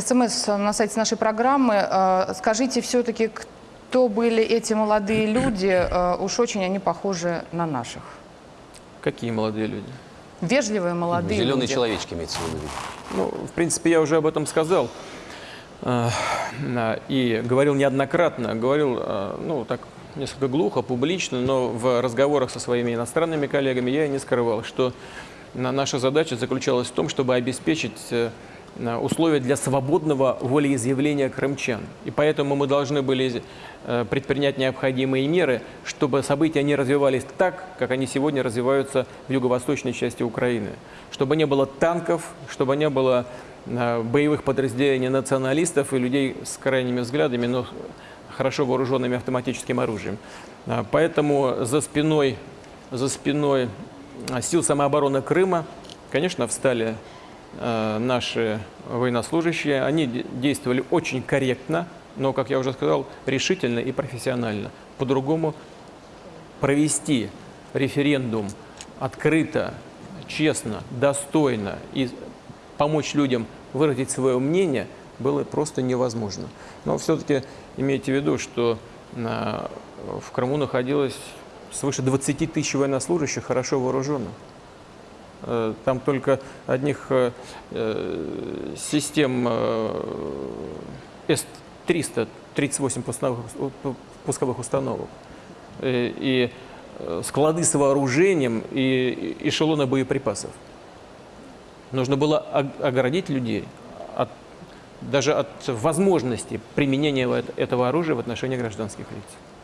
СМС на сайте нашей программы. Э, Скажите все-таки, кто были эти молодые люди? Э, Уж очень они похожи на наших. Какие молодые люди? Вежливые молодые Зеленые люди. человечки имеется в виду. Ну, в принципе, я уже об этом сказал. Э, И говорил неоднократно, говорил, ну, так несколько глухо, публично, но в разговорах со своими иностранными коллегами я и не скрывал, что на- наша задача заключалась в том, чтобы обеспечить условия для свободного волеизъявления крымчан. И поэтому мы должны были э, предпринять необходимые меры, чтобы события не развивались так, как они сегодня развиваются в юго-восточной части Украины. Чтобы не было танков, чтобы не было э, боевых подразделений националистов и людей с крайними взглядами, но хорошо вооруженными автоматическим оружием. Поэтому за спиной, за спиной сил самообороны Крыма, конечно, встали э, наши военнослужащие. Они де- действовали очень корректно, но, как я уже сказал, решительно и профессионально. По-другому провести референдум открыто, честно, достойно и помочь людям выразить свое мнение было просто невозможно. Но все-таки имейте в виду, что а, в Крыму находилось свыше 20 тысяч военнослужащих, хорошо вооруженных. Э, Там только одних э, э, систем э, С-300, 38 пусковых, установок. И склады с вооружением и эшелоны боеприпасов. Нужно было оградить людей от, даже от возможности применения этого оружия в отношении гражданских лиц.